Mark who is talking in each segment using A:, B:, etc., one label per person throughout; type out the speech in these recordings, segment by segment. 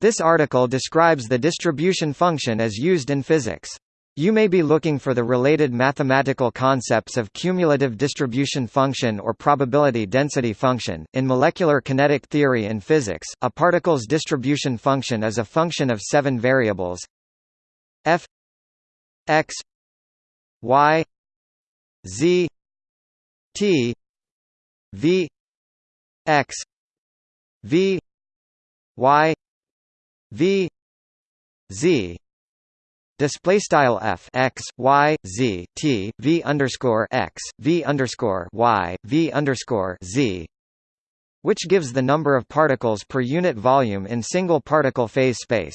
A: This article describes the distribution function as used in physics. You may be looking for the related mathematical concepts of cumulative distribution function or probability density function. In molecular kinetic theory and physics, a particle's distribution function is a function of seven variables f x y z t v x v y v z Display style f x y z t v underscore x v underscore y v underscore z, which gives the number of particles per unit volume in single particle phase space.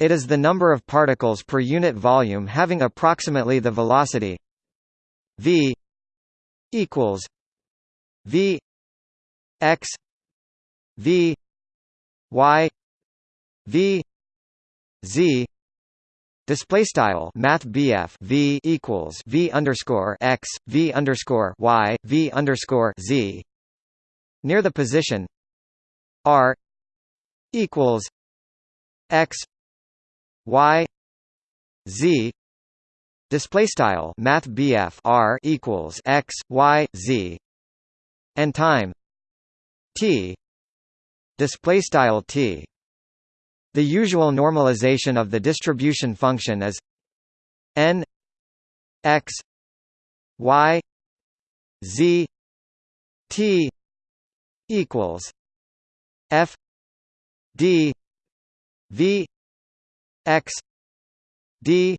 A: It is the number of particles per unit volume having approximately the velocity v equals v x v y v z Display style Math V equals V underscore x V underscore Y V underscore Z near the position R equals X Y Z display style Math R equals X Y Z and time T display style T the usual normalization of the distribution function is n x y z t equals f d v x d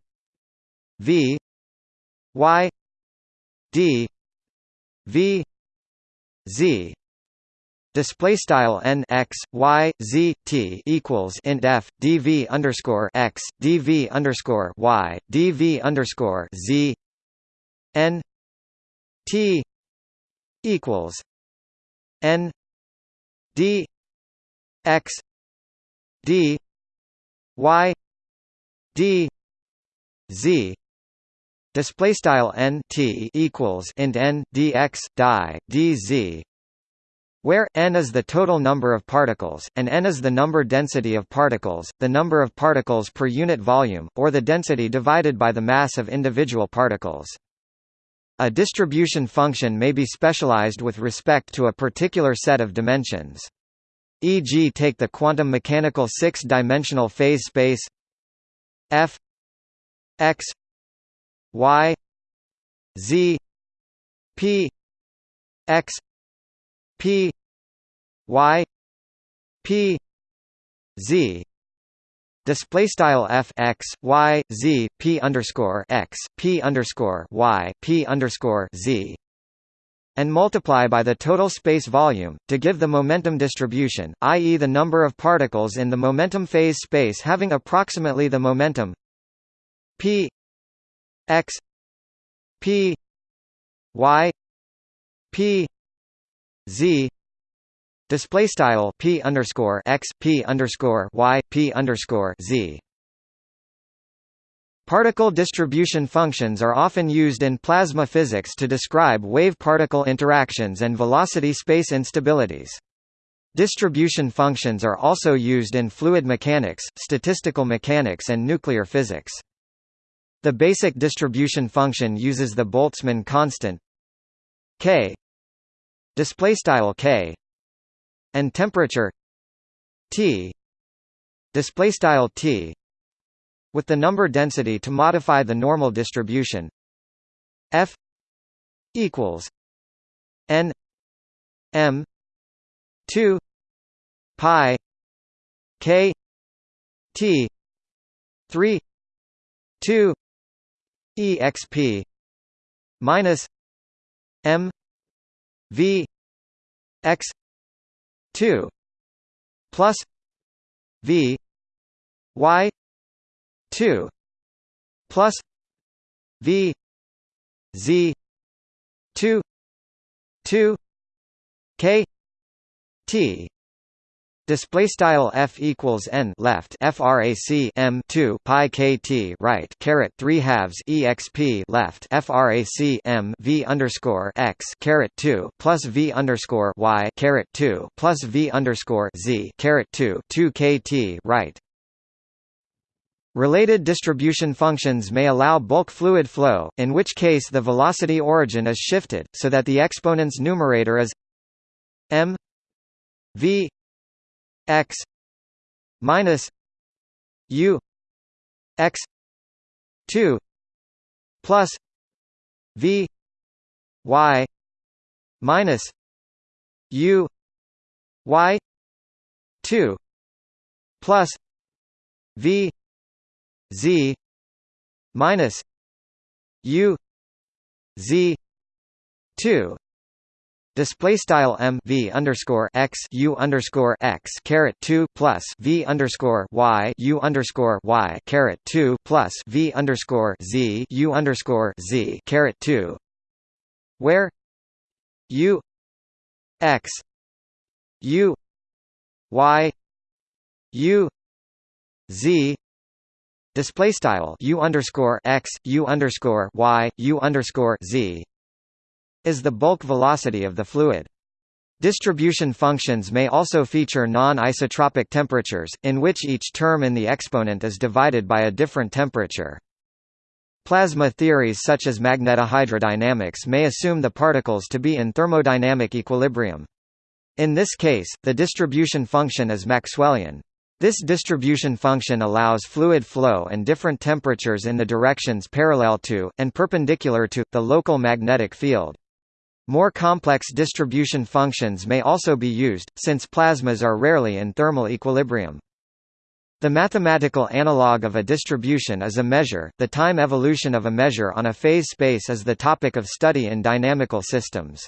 A: v y d v z Display style n x y z t equals int f dv underscore x dv underscore y dv underscore z n t equals n d x d y d z. Display style n t equals int n die dz where n is the total number of particles, and n is the number density of particles, the number of particles per unit volume, or the density divided by the mass of individual particles. A distribution function may be specialized with respect to a particular set of dimensions. E.g. take the quantum mechanical six-dimensional phase space f x y z p x P Y P Z display style f x y z p underscore x p underscore y p underscore z and multiply by the total space volume, to give the momentum distribution, i.e. the number of particles in the momentum phase space having approximately the momentum p x p y p z display style p underscore x p underscore y p underscore z. Particle distribution functions are often used in plasma physics to describe wave-particle interactions and velocity space instabilities. Distribution functions are also used in fluid mechanics, statistical mechanics and nuclear physics. The basic distribution function uses the Boltzmann constant k display style k and temperature t display style t with the number density to modify the normal distribution f equals n m 2 pi k t 3 2 exp minus m v x 2 plus v y 2 plus v z 2 2 k t Display style f equals n left frac m 2 pi kt right caret 3 halves exp left frac m v underscore x caret 2 plus v underscore y caret 2 plus v underscore z caret 2 2 kt right. Related distribution functions may allow bulk fluid flow, in which case the velocity origin is shifted, so that the exponent's numerator is m v x minus u x 2 plus v y minus u y 2 plus v z minus u z 2 Display style m v underscore x u underscore x caret two plus v underscore y u underscore y caret two plus v underscore z u underscore z caret two, where u x u y u z display style u underscore x u underscore y u underscore z is the bulk velocity of the fluid. Distribution functions may also feature non-isotropic temperatures, in which each term in the exponent is divided by a different temperature. Plasma theories such as magnetohydrodynamics may assume the particles to be in thermodynamic equilibrium. In this case, the distribution function is Maxwellian. This distribution function allows fluid flow and different temperatures in the directions parallel to, and perpendicular to, the local magnetic field. More complex distribution functions may also be used, since plasmas are rarely in thermal equilibrium. The mathematical analog of a distribution is a measure. The time evolution of a measure on a phase space is the topic of study in dynamical systems.